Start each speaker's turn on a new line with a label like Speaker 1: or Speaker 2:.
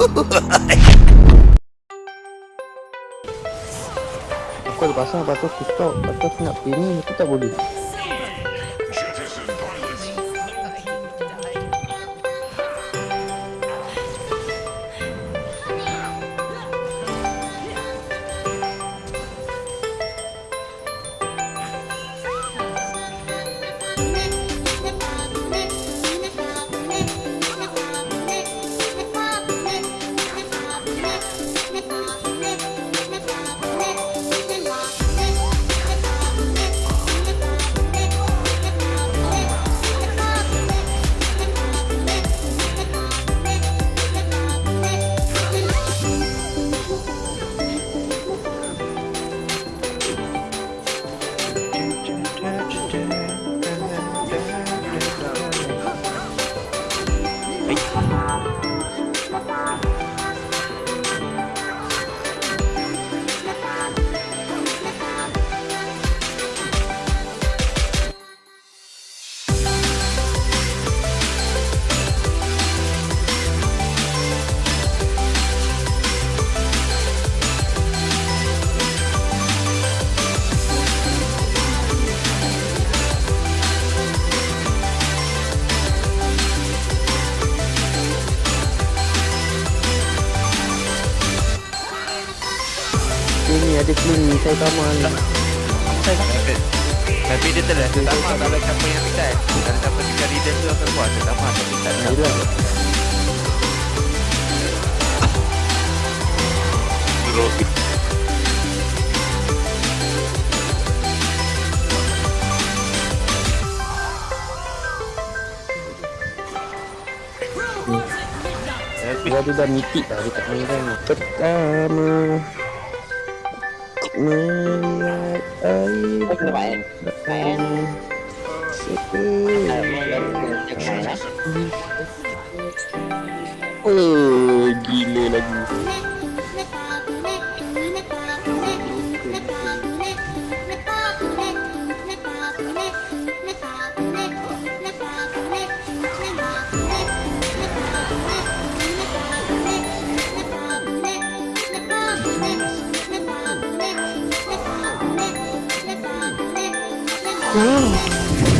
Speaker 1: Aku ada pasang Lepas tu aku stop. Lepas tu aku nak ni Aku tak boleh Ada clean ni. Saya sama ni
Speaker 2: Tapi, tapi dia telah terutama kalau siapa yang pecat Kalau siapa tinggal leader tu akan buat tapi tak ada Tapi
Speaker 1: Dia tu dah mitik dah Dia tak main kan. Pertama Melihat air
Speaker 3: Kau kena main. Main.
Speaker 1: Oh, gila lagu
Speaker 4: 嗯。